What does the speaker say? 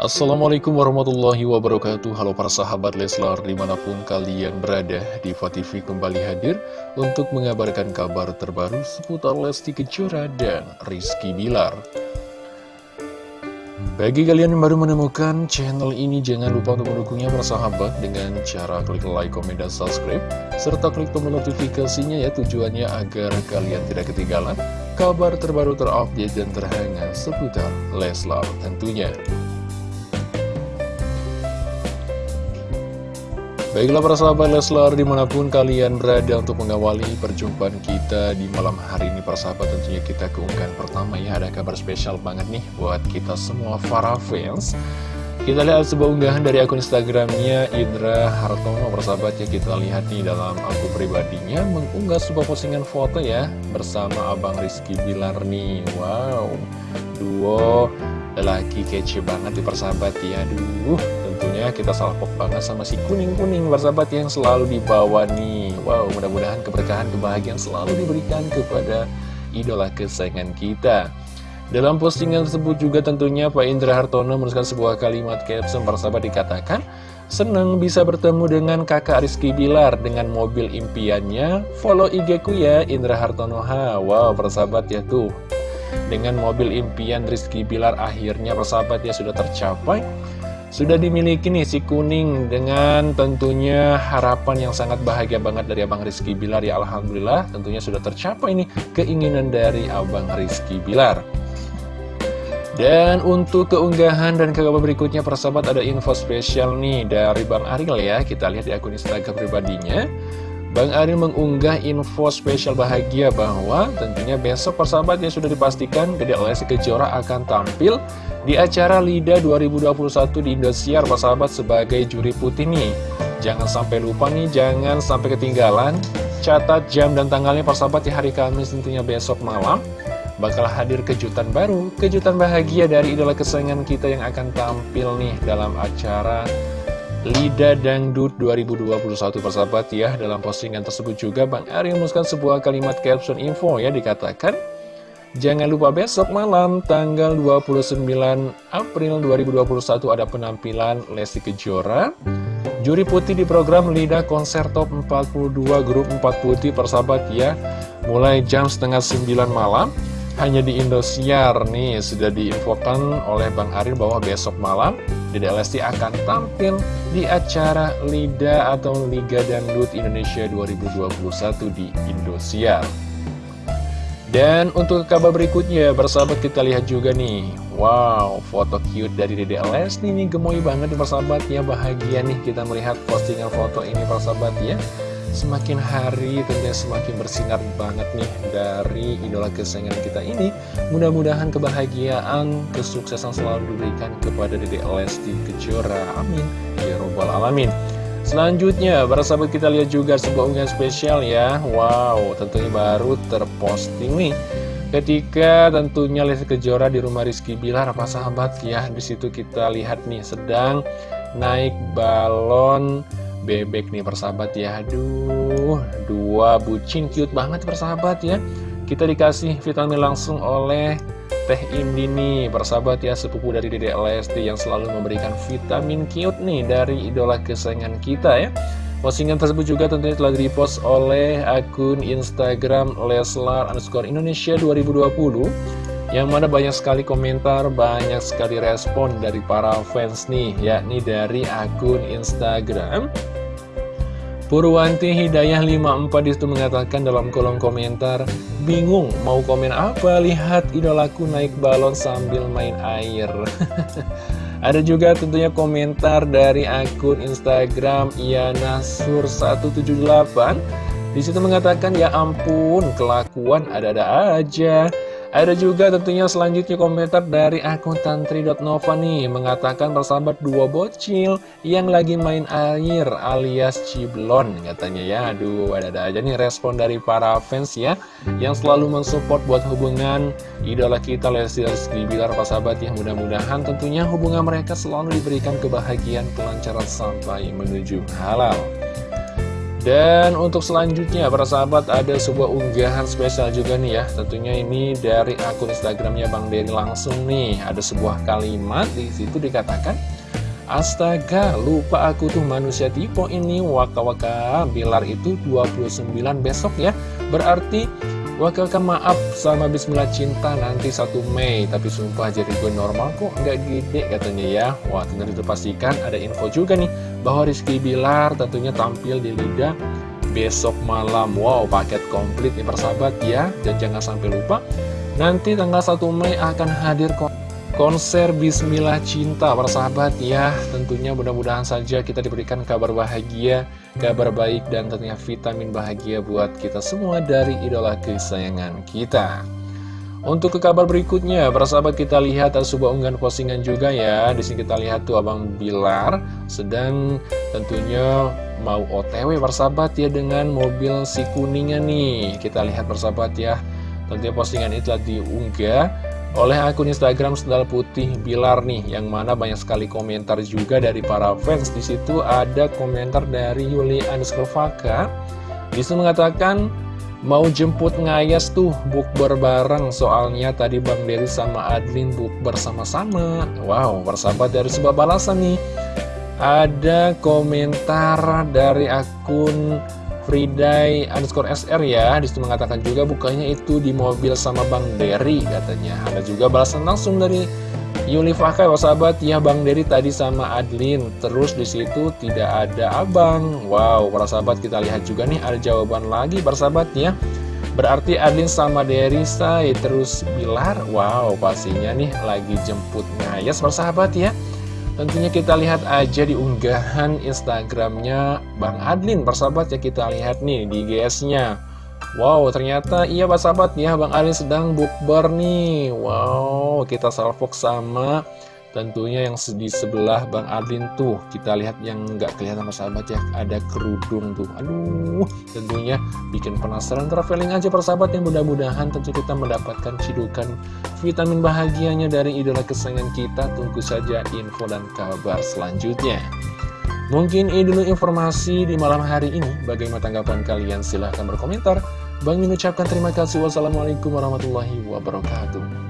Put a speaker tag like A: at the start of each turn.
A: Assalamualaikum warahmatullahi wabarakatuh. Halo para sahabat Leslar di mana pun kalian berada Diva TV kembali hadir untuk mengabarkan kabar terbaru seputar Lesti Kejora dan Rizky Bilar. Bagi kalian yang baru menemukan channel ini jangan lupa untuk mendukungnya para sahabat dengan cara klik like, komen, dan subscribe serta klik tombol notifikasinya ya tujuannya agar kalian tidak ketinggalan kabar terbaru terupdate dan terhangat seputar Leslar tentunya Baiklah para sahabat Leslar di mana pun kalian berada untuk mengawali perjumpaan kita di malam hari ini para sahabat tentunya kita keunggahan pertama ya. Ada kabar spesial banget nih buat kita semua para fans. Kita lihat sebuah unggahan dari akun Instagramnya Indra Hartono sahabat ya. Kita lihat nih dalam akun pribadinya mengunggah sebuah postingan foto ya bersama Abang Rizky Bilar nih. Wow duo lelaki kece banget di persahabat ya. Aduh tentunya kita salpok banget sama si kuning-kuning bersahabat yang selalu dibawa nih. Wow mudah-mudahan keberkahan kebahagiaan selalu diberikan kepada idola kesayangan kita. Dalam postingan tersebut juga tentunya Pak Indra Hartono menuliskan sebuah kalimat caption bersahabat dikatakan Senang bisa bertemu dengan kakak Rizky Bilar dengan mobil impiannya. Follow IG ku ya Indra Hartono ha Wow persahabat ya tuh. Dengan mobil impian Rizky Bilar akhirnya persahabat ya sudah tercapai sudah dimiliki nih si kuning dengan tentunya harapan yang sangat bahagia banget dari Abang Rizky Bilar. Ya Alhamdulillah tentunya sudah tercapai nih keinginan dari Abang Rizky Bilar. Dan untuk keunggahan dan kabar berikutnya persahabat ada info spesial nih dari Bang Aril ya. Kita lihat di akun Instagram pribadinya Bang Aril mengunggah info spesial bahagia bahwa tentunya besok persahabat yang sudah dipastikan Dede Lesti Kejora akan tampil di acara LIDA 2021 di Indosiar persahabat sebagai juri putih nih. Jangan sampai lupa nih, jangan sampai ketinggalan. Catat jam dan tanggalnya persahabat di hari Kamis tentunya besok malam. Bakal hadir kejutan baru, kejutan bahagia dari idola kesayangan kita yang akan tampil nih dalam acara Lida Dangdut 2021 persahabat ya Dalam postingan tersebut juga Bang Ari menuliskan sebuah kalimat caption info ya Dikatakan Jangan lupa besok malam tanggal 29 April 2021 ada penampilan Lesti Kejora. Juri putih di program Lida Konser Top 42 Grup 4 Putih persahabat ya Mulai jam setengah 9 malam. Hanya di Indosiar nih sudah diinfokan oleh Bang Aril bahwa besok malam Dede Lesti akan tampil di acara LIDA atau Liga Dangdut Indonesia 2021 di Indosiar. Dan untuk kabar berikutnya, bersahabat kita lihat juga nih. Wow, foto cute dari Dede Lesti ini gemoy banget nih ya Bahagia nih kita melihat postingan foto ini persahabat ya Semakin hari tentunya semakin bersinar banget nih dari idola kesayangan kita ini. Mudah-mudahan kebahagiaan, kesuksesan selalu diberikan kepada Dede Lesti Kejora. Amin. Ya Robbal Alamin. Selanjutnya, para sahabat kita lihat juga sebuah unggahan spesial ya. Wow, tentunya baru terposting nih. Ketika tentunya Lesti Kejora di rumah Rizky Bilar, apa sahabat ya Di situ kita lihat nih sedang naik balon bebek nih persahabat ya. Aduh, dua bucin cute banget persahabat ya. Kita dikasih vitamin langsung oleh Teh Indi nih persahabat ya Sepupu dari Dede Lesti yang selalu memberikan vitamin cute nih Dari idola kesayangan kita ya. Postingan tersebut juga tentunya telah dipost oleh akun Instagram Leslar underscore Indonesia 2020 yang mana banyak sekali komentar, banyak sekali respon dari para fans nih, yakni dari akun Instagram. Purwanti Hidayah 54 di situ mengatakan dalam kolom komentar, bingung mau komen apa, lihat idolaku naik balon sambil main air. Ada juga tentunya komentar dari akun Instagram Ianasur178 Di situ mengatakan ya ampun kelakuan ada-ada aja ada juga tentunya selanjutnya komentar dari akun tantri.nova nih Mengatakan persahabat dua bocil yang lagi main air alias ciblon katanya ya. Aduh ada-ada aja nih respon dari para fans ya Yang selalu mensupport buat hubungan idola kita Lesti Rizky Bilar persahabat ya. Mudah-mudahan tentunya hubungan mereka selalu diberikan kebahagiaan kelancaran sampai menuju halal Dan untuk selanjutnya, para sahabat, ada sebuah unggahan spesial juga nih ya. Tentunya ini dari akun Instagramnya Bang Dery langsung nih. Ada sebuah kalimat di situ dikatakan, Astaga, lupa aku tuh manusia tipe ini. Waka-waka, Bilar itu 29 besok ya. Berarti Wakilkan maaf sama Bismillah Cinta nanti 1 Mei Tapi sumpah jadi gue normal kok nggak gede katanya ya. Wah tentu pastikan ada info juga nih Bahwa Rizky Bilar tentunya tampil di Liga besok malam. Wow paket komplit nih persahabat ya. Dan jangan sampai lupa Nanti tanggal 1 Mei akan hadir kok konser Bismillah Cinta persahabat ya tentunya mudah-mudahan saja kita diberikan kabar bahagia kabar baik dan tentunya vitamin bahagia buat kita semua dari idola kesayangan kita untuk ke kabar berikutnya, persahabat kita lihat ada sebuah unggahan postingan juga ya. Di sini kita lihat tuh Abang Bilar sedang tentunya mau OTW persahabat ya dengan mobil si kuningnya nih. Kita lihat persahabat ya. Tentunya postingan itu telah diunggah oleh akun Instagram Sendal Putih Bilar nih yang mana banyak sekali komentar juga dari para fans. Di situ ada komentar dari Yuli Faka. Di situ mengatakan mau jemput ngayas tuh bukber bareng. Soalnya tadi Bang Dery sama Adlin bukber sama-sama. Wow persahabat dari sebuah balasan nih. Ada komentar dari akun Friday underscore SR ya. Di situ mengatakan juga bukanya itu di mobil sama Bang Derry katanya. Ada juga balasan langsung dari Yuli Fakai sahabat. Ya Bang Derry tadi sama Adlin. Terus di situ tidak ada abang. Wow para sahabat kita lihat juga nih ada jawaban lagi para sahabat ya. Berarti Adlin sama Derry say terus Bilar. Wow pastinya nih lagi jemput ngayas para sahabat ya Tentunya kita lihat aja di unggahan Instagramnya Bang Adlin persahabat ya kita lihat nih di GS-nya Wow ternyata iya persahabat ya Bang Adlin sedang bukber nih. Wow kita salvok sama Tentunya yang di sebelah Bang Adlin tuh Kita lihat yang nggak kelihatan persahabat ya Ada kerudung tuh. Aduh tentunya bikin penasaran Traveling aja persahabat yang mudah-mudahan Tentu kita mendapatkan cidukan vitamin bahagianya dari idola kesayangan kita. Tunggu saja info dan kabar selanjutnya. Mungkin ini dulu informasi di malam hari ini. Bagaimana tanggapan kalian? Silahkan berkomentar. Bang mengucapkan terima kasih. Wassalamualaikum warahmatullahi wabarakatuh